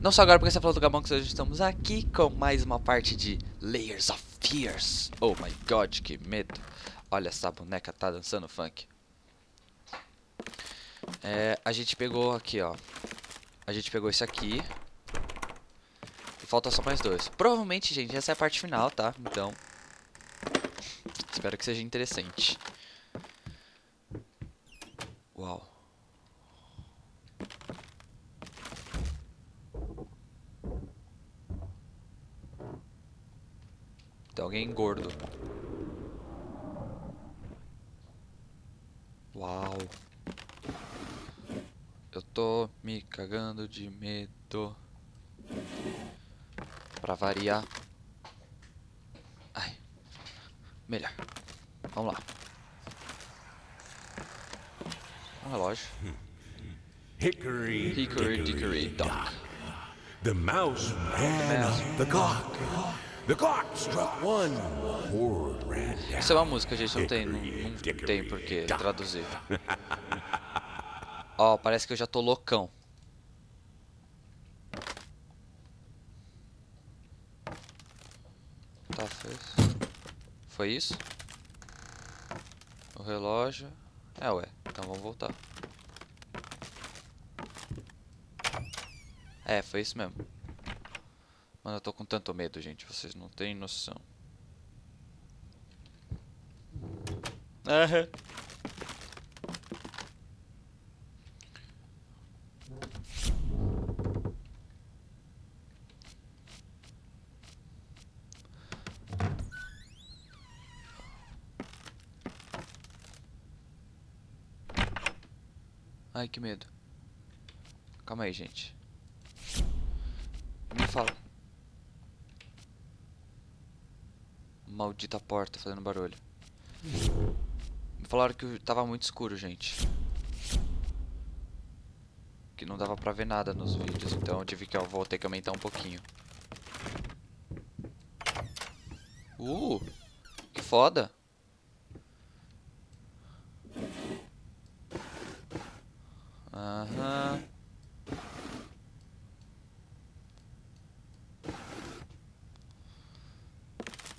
Não só agora porque você falou do Gabão, que hoje estamos aqui com mais uma parte de Layers of Fears. Oh my god, que medo. Olha, essa boneca tá dançando funk. É, a gente pegou aqui, ó. A gente pegou esse aqui. E falta só mais dois. Provavelmente, gente, essa é a parte final, tá? Então, espero que seja interessante. Uau. Tem alguém gordo. Uau. Eu tô me cagando de medo. Pra variar. Ai. Melhor. Vamos lá. Um relógio. Hickory, Hickory dickory dock. The mouse ran up the clock. Isso é uma música, gente. Não tem, não, não tem por que traduzir. Ó, parece que eu já tô loucão. Tá, foi isso. Foi isso? O relógio. É, ué. Então vamos voltar. É, foi isso mesmo. Mano, eu tô com tanto medo, gente. Vocês não têm noção. Ai, que medo. Calma aí, gente. Me fala. Maldita porta fazendo barulho. Me falaram que tava muito escuro, gente. Que não dava pra ver nada nos vídeos, então eu tive que eu vou ter que aumentar um pouquinho. Uh! Que foda! Aham.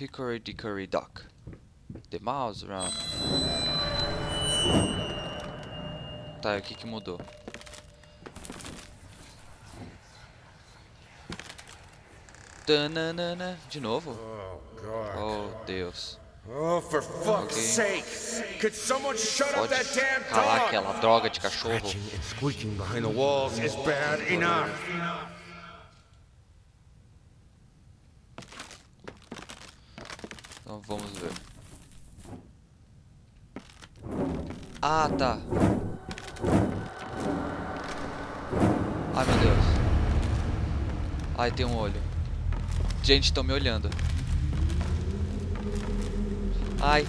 Hickory dickory dock. The mouse around. Tá, o que que mudou? Tananana. De novo? Oh, God. Oh, Deus. Oh, for fuck's Okay. sake. Could someone shut up that damn calar dog? aquela droga de cachorro. Scratching and squeaking behind the walls is bad enough. Então vamos ver. Ah, tá. Ai, meu Deus. Ai, tem um olho. Gente, estão me olhando. Ai.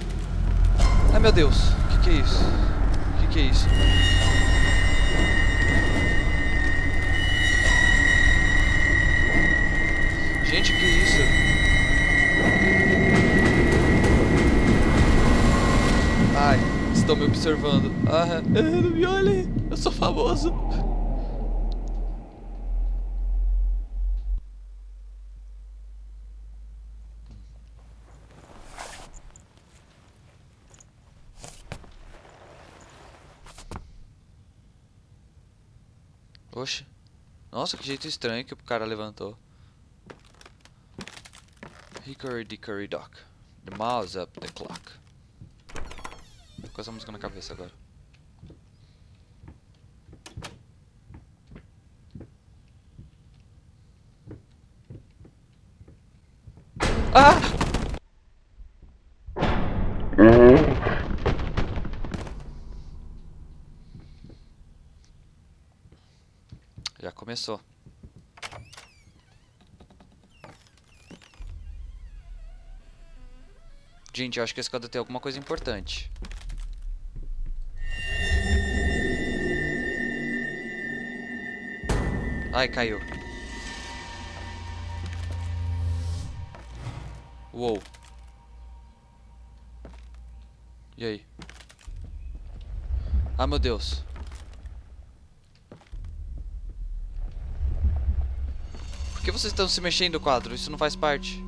Ai, meu Deus. O que, que é isso? O que, que é isso? Gente, que é isso? Ai, estão me observando. Ah, não me olhem, eu sou famoso. Oxe. Nossa, que jeito estranho que o cara levantou. Hickory dickory dock. The mouse up the clock. Com essa música na cabeça agora. Ah! Já começou. Gente, eu acho que esse quadro tem alguma coisa importante. Ai, caiu. Uou. E aí? Ah, meu Deus. que vocês estão se mexendo, quadro? Isso não faz parte.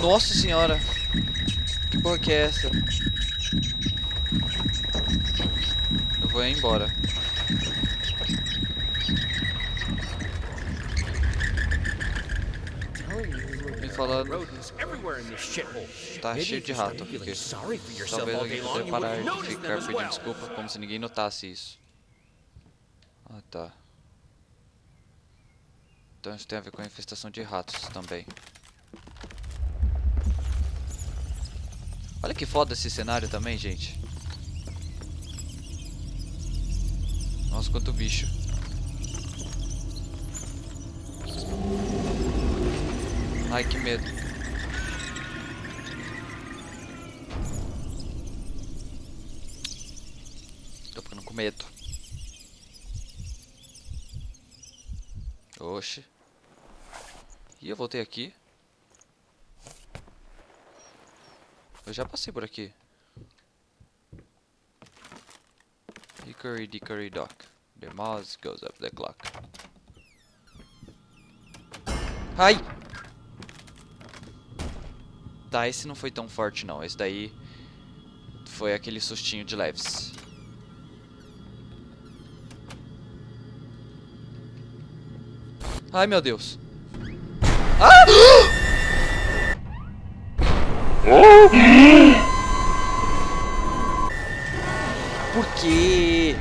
Nossa senhora. Porra que é essa? Eu vou embora. Me falando. Tá cheio de rato. yourself Talvez alguém you parar de ficar pedindo desculpa como se ninguém notasse isso. Ah, tá. Então isso tem a ver com a infestação de ratos também. Olha que foda esse cenário também, gente. Nossa, quanto bicho. Ai, que medo. Tô ficando com medo. Oxe. Ih, eu voltei aqui. Eu já passei por aqui. Hickory dickory dock. The mouse goes up the clock. Ai! Tá, esse não foi tão forte não. Esse daí foi aquele sustinho de leves. Ai, meu Deus. Ah! Por quê?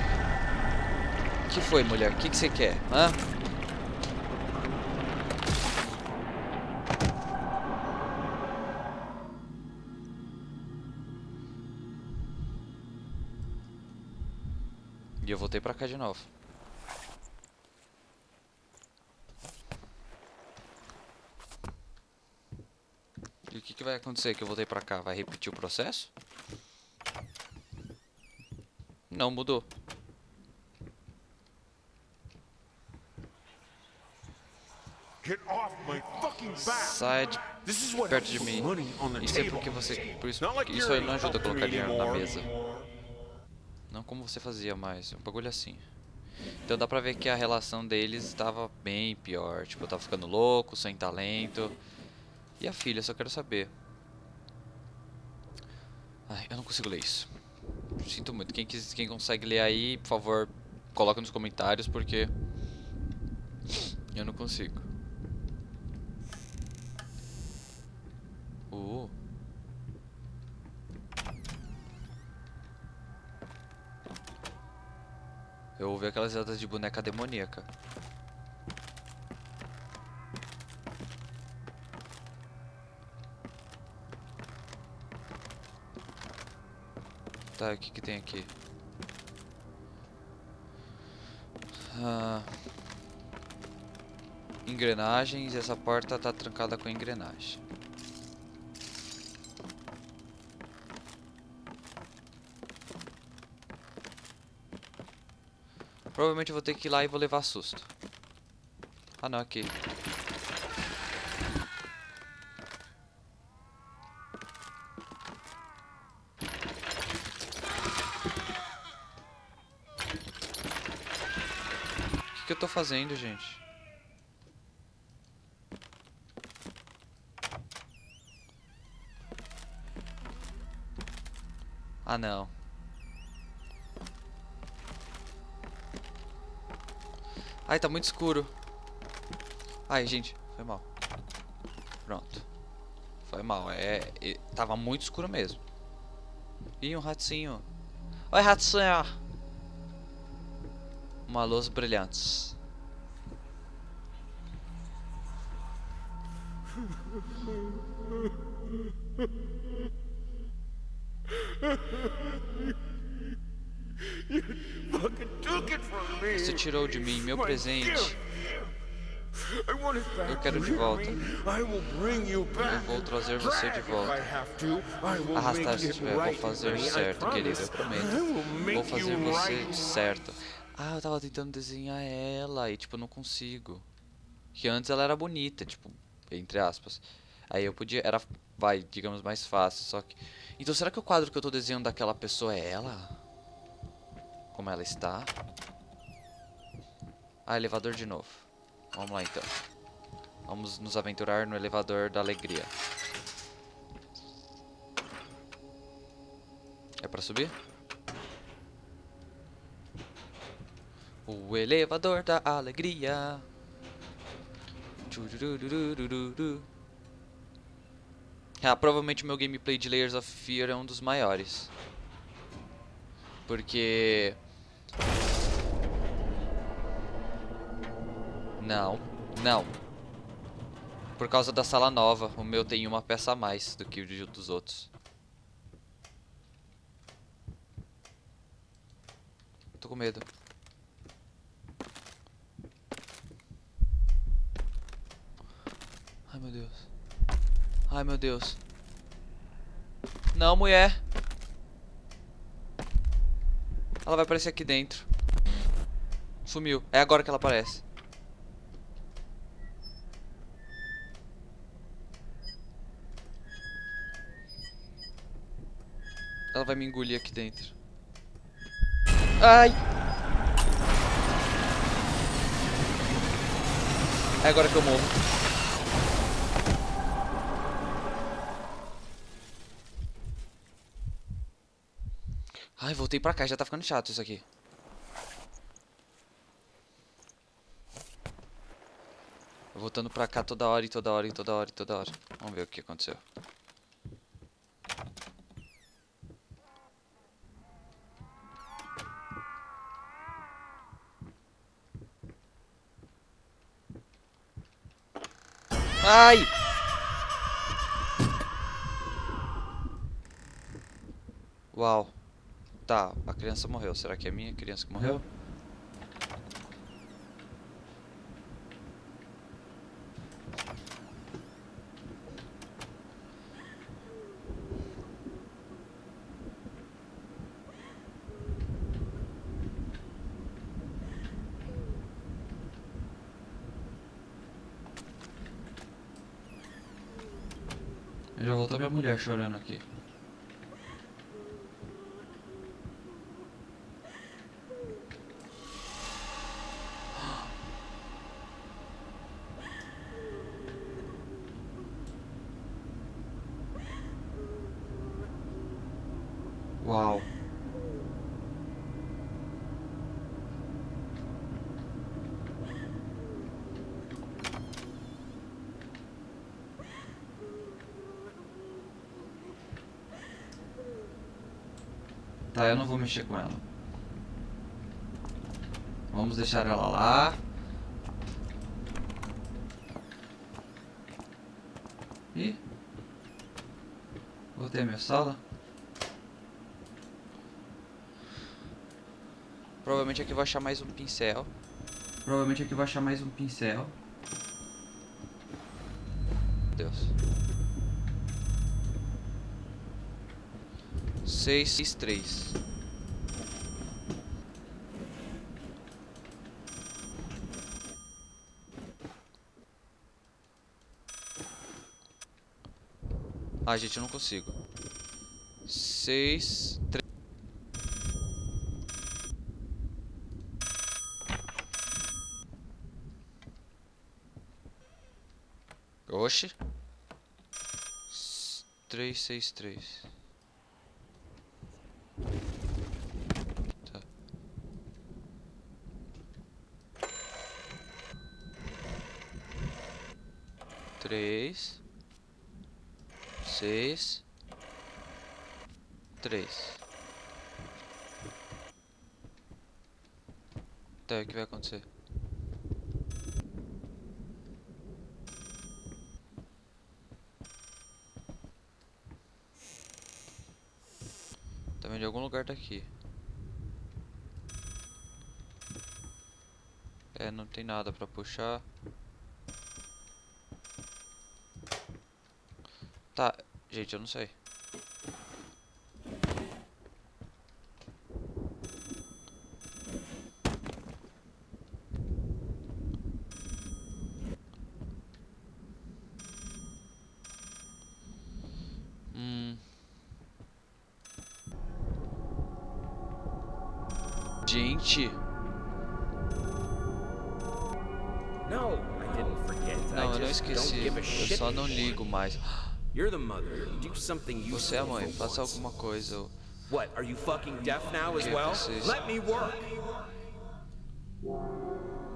O que foi, mulher? O que, você quer? Hã? E eu voltei pra cá de novo. E o que, que vai acontecer que eu voltei pra cá? Vai repetir o processo? Não mudou. Get off my fucking back. Sai de perto de mim. Isso é porque você. Por isso, like isso aí não ajuda a colocar dinheiro na mesa. Não como você fazia mais. Um bagulho assim. Então dá pra ver que a relação deles estava bem pior. Tipo, eu tava ficando louco, sem talento. E a filha, só quero saber. Ai, eu não consigo ler isso. Sinto muito. Quem, quis, quem consegue ler aí, por favor, coloca nos comentários, porque. Eu não consigo. Uh. Eu ouvi aquelas risadas de boneca demoníaca. Tá, o que que tem aqui? Ah, engrenagens, essa porta tá trancada com engrenagem. Provavelmente eu vou ter que ir lá e vou levar susto. Ah não, aqui. O que, que eu tô fazendo, gente? Ah não. Ai, tá muito escuro. Ai, gente, foi mal. Pronto. Foi mal, é, é- Tava muito escuro mesmo. Ih, um ratinho. Oi, ratinho. Uma luz brilhante. Você tirou de mim meu presente. Eu quero de volta. Eu vou trazer você de volta. Arrastar se tiver, vou fazer certo, querido, eu prometo. Vou fazer você certo. Ah, eu tava tentando desenhar ela e tipo, não consigo. Que antes ela era bonita, tipo, entre aspas. Aí eu podia, era, vai, digamos, mais fácil, só que... Então será que o quadro que eu tô desenhando daquela pessoa é ela? Como ela está? Ah, elevador de novo. Vamos lá então. Vamos nos aventurar no elevador da alegria. É pra subir? O elevador da alegria. Ah, provavelmente o meu gameplay de Layers of Fear é um dos maiores. Porque... Não, não. Por causa da sala nova, o meu tem uma peça a mais do que o dos outros. Tô com medo. Ai meu Deus. Ai meu Deus. Não, mulher. Ela vai aparecer aqui dentro. Sumiu. É agora que ela aparece. Ela vai me engolir aqui dentro. Ai! É agora que eu morro. Ai, voltei pra cá, já tá ficando chato isso aqui. Voltando pra cá toda hora e toda hora e toda hora e toda hora. Vamos ver o que aconteceu. Ai! Uau. Tá, a criança morreu. Será que é minha criança que morreu? Já voltou minha mulher chorando aqui. Uau. Tá, eu não vou mexer com ela. Vamos deixar ela lá. Ih. Voltei a minha sala. Provavelmente aqui eu vou achar mais um pincel. Provavelmente aqui eu vou achar mais um pincel. Deus. 6, 3. Ah, gente, eu não consigo. 6, 3. Oxe. 3, 6, 3. Três. Seis. Três. Tá, o que vai acontecer? Também de algum lugar daqui. É, não tem nada pra puxar. Tá, gente, eu não sei. Hum. Gente. Não, eu não esqueci. Eu só não ligo mais. You're the mother. Do something useful Você é a mãe, faça alguma coisa. What? Are you fucking deaf now as well? Let me work.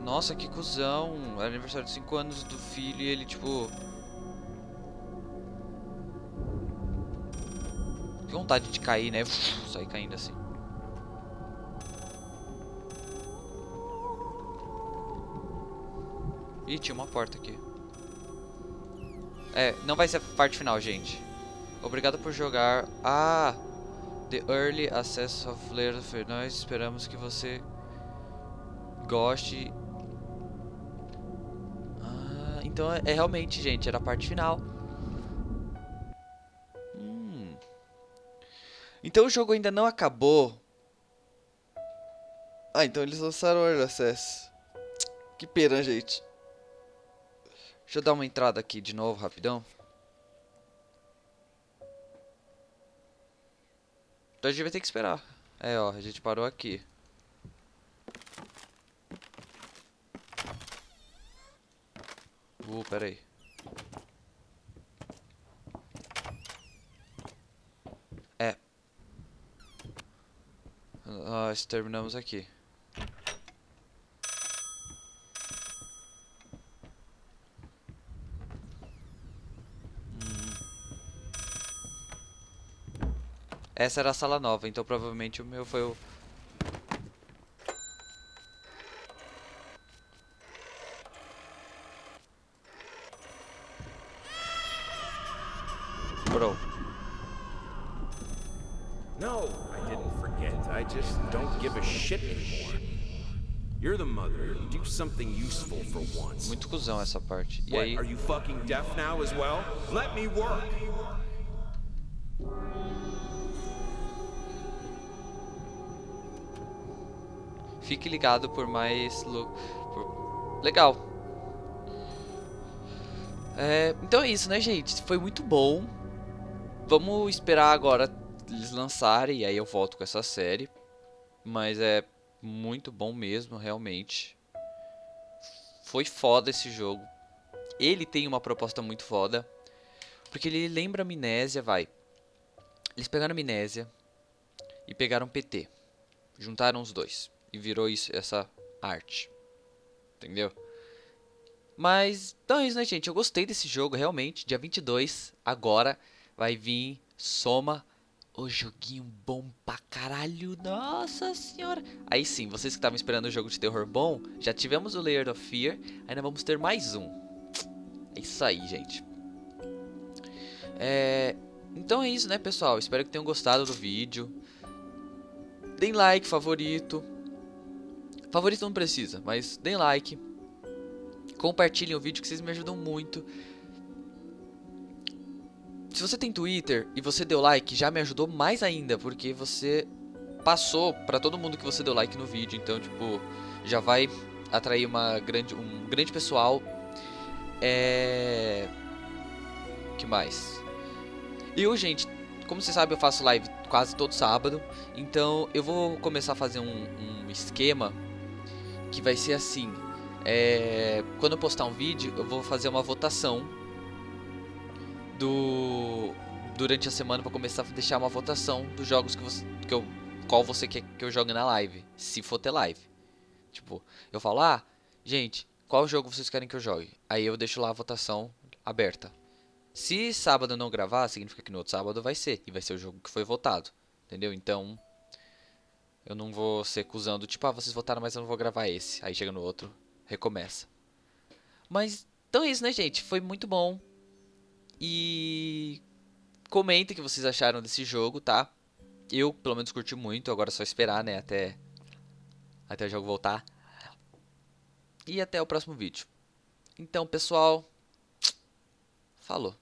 Nossa, que cuzão. Era aniversário de 5 anos do filho e ele, tipo. Que vontade de cair, né? Sair caindo assim. Ih, tinha uma porta aqui. É, não vai ser a parte final, gente. Obrigado por jogar. Ah! The Early Access of Layer of. Nós esperamos que você goste. Ah, então é, é realmente, gente, era a parte final. Hum. Então o jogo ainda não acabou. Ah, então eles lançaram o Early Access. Que pena, gente. Deixa eu dar uma entrada aqui de novo, rapidão. Então a gente vai ter que esperar. É, ó, a gente parou aqui. Uh, pera aí. É. Nós terminamos aqui. Essa era a sala nova, então provavelmente o meu foi o... Bro. No, I didn't forget. I just don't give a shit anymore. You're the mother. Do something useful for once. Muito cuzão essa parte. E What? aí... Are you fucking deaf now as well? Let me work. Fique ligado por mais... por- Legal. É, então é isso, né, gente? Foi muito bom. Vamos esperar agora eles lançarem e aí eu volto com essa série. Mas é muito bom mesmo, realmente. Foi foda esse jogo. Ele tem uma proposta muito foda. Porque ele lembra Amnésia, vai. Eles pegaram Amnésia e pegaram PT. Juntaram os dois. E virou isso, essa arte. Entendeu? Mas, então é isso, né, gente? Eu gostei desse jogo, realmente. Dia 22, agora, vai vir Soma, o joguinho bom pra caralho. Nossa senhora. Aí sim, vocês que estavam esperando um jogo de terror bom, já tivemos o Layer of Fear, ainda vamos ter mais um. É isso aí, gente. É... Então é isso, né, pessoal? Espero que tenham gostado do vídeo. Deem like, favorito. Favorito não precisa, mas deem like. Compartilhem o vídeo que vocês me ajudam muito. Se você tem Twitter e você deu like, já me ajudou mais ainda, porque você passou pra todo mundo que você deu like no vídeo, então tipo, já vai atrair uma grande um grande pessoal. É que mais? Eu, gente, como você sabe, eu faço live quase todo sábado, então eu vou começar a fazer um, um esquema que vai ser assim. É, quando eu postar um vídeo, eu vou fazer uma votação do durante a semana para começar a deixar uma votação dos jogos que você que eu qual você quer que eu jogue na live, se for ter live. Tipo, eu falo: "Ah, gente, qual jogo vocês querem que eu jogue?". Aí eu deixo lá a votação aberta. Se sábado não gravar, significa que no outro sábado vai ser e vai ser o jogo que foi votado, entendeu? Então, eu não vou ser acusando, tipo, ah, vocês votaram, mas eu não vou gravar esse. Aí chega no outro, recomeça. Mas, então é isso, né, gente? Foi muito bom. E comentem o que vocês acharam desse jogo, tá? Eu, pelo menos, curti muito. Agora é só esperar, né, até, até o jogo voltar. E até o próximo vídeo. Então, pessoal, falou.